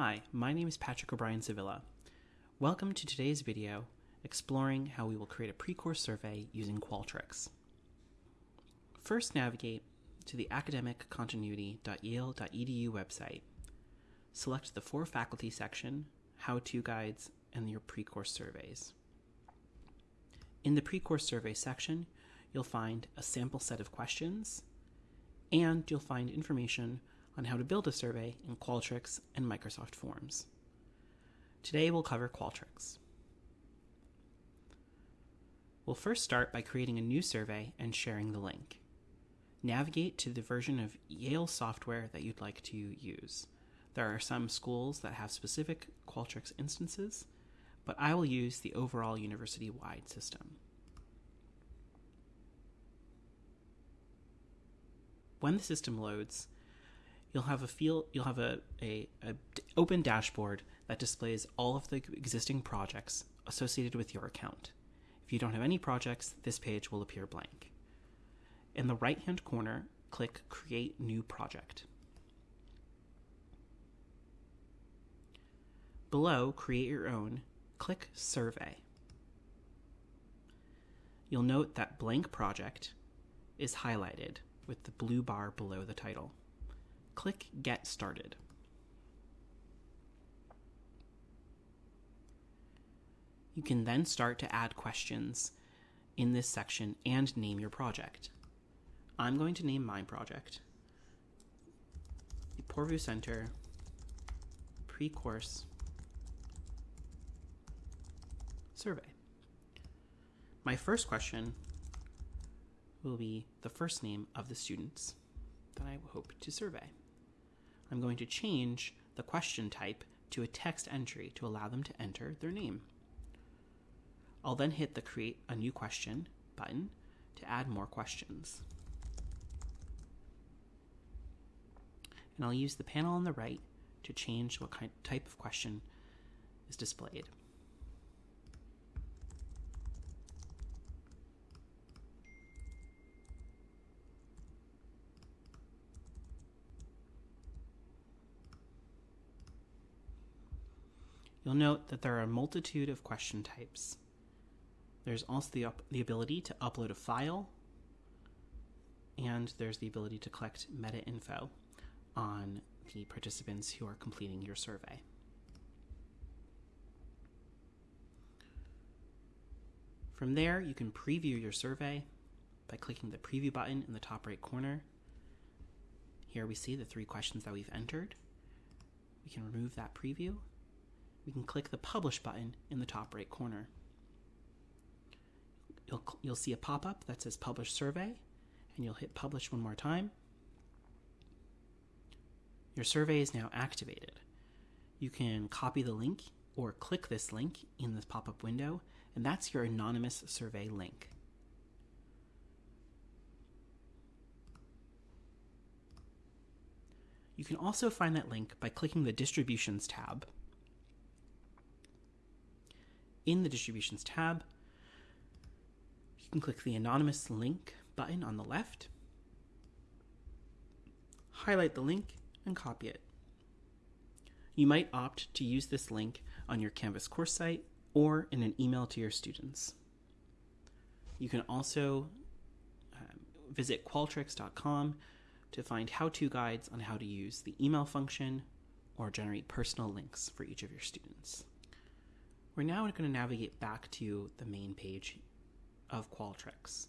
Hi, my name is Patrick O'Brien Sevilla. Welcome to today's video exploring how we will create a pre-course survey using Qualtrics. First navigate to the academiccontinuity.yale.edu website. Select the For Faculty section, How-To Guides, and your pre-course surveys. In the pre-course survey section, you'll find a sample set of questions, and you'll find information on how to build a survey in Qualtrics and Microsoft Forms. Today we'll cover Qualtrics. We'll first start by creating a new survey and sharing the link. Navigate to the version of Yale software that you'd like to use. There are some schools that have specific Qualtrics instances, but I will use the overall university-wide system. When the system loads, you'll have a feel you'll have a, a, open dashboard that displays all of the existing projects associated with your account. If you don't have any projects, this page will appear blank. In the right hand corner, click Create New Project. Below Create Your Own, click Survey. You'll note that Blank Project is highlighted with the blue bar below the title click Get Started. You can then start to add questions in this section and name your project. I'm going to name my project the Poorvu Center Pre-Course Survey. My first question will be the first name of the students that I hope to survey. I'm going to change the question type to a text entry to allow them to enter their name. I'll then hit the Create a New Question button to add more questions. And I'll use the panel on the right to change what kind, type of question is displayed. You'll note that there are a multitude of question types. There's also the, the ability to upload a file, and there's the ability to collect meta info on the participants who are completing your survey. From there, you can preview your survey by clicking the preview button in the top right corner. Here we see the three questions that we've entered. We can remove that preview we can click the Publish button in the top right corner. You'll, you'll see a pop-up that says Publish Survey, and you'll hit Publish one more time. Your survey is now activated. You can copy the link or click this link in this pop-up window, and that's your anonymous survey link. You can also find that link by clicking the Distributions tab in the Distributions tab, you can click the Anonymous Link button on the left, highlight the link, and copy it. You might opt to use this link on your Canvas course site or in an email to your students. You can also um, visit qualtrics.com to find how-to guides on how to use the email function or generate personal links for each of your students. We're now going to navigate back to the main page of Qualtrics,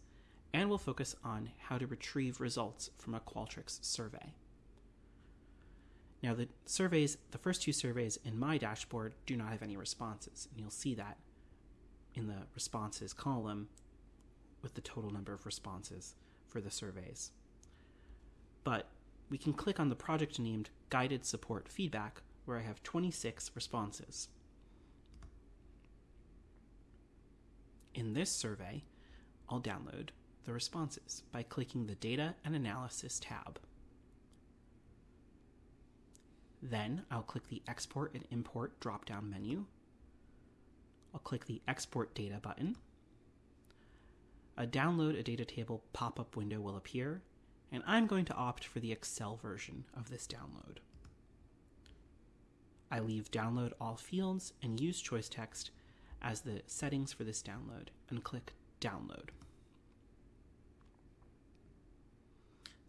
and we'll focus on how to retrieve results from a Qualtrics survey. Now the surveys, the first two surveys in my dashboard do not have any responses, and you'll see that in the responses column with the total number of responses for the surveys. But we can click on the project named Guided Support Feedback where I have 26 responses. In this survey, I'll download the responses by clicking the Data and Analysis tab. Then I'll click the Export and Import drop-down menu. I'll click the Export Data button. A Download a Data Table pop-up window will appear, and I'm going to opt for the Excel version of this download. I leave download all fields and use choice text as the settings for this download and click download.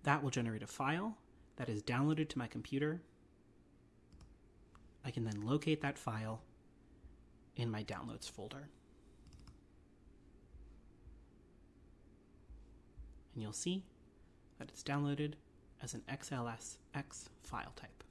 That will generate a file that is downloaded to my computer. I can then locate that file in my downloads folder. And you'll see that it's downloaded as an XLSX file type.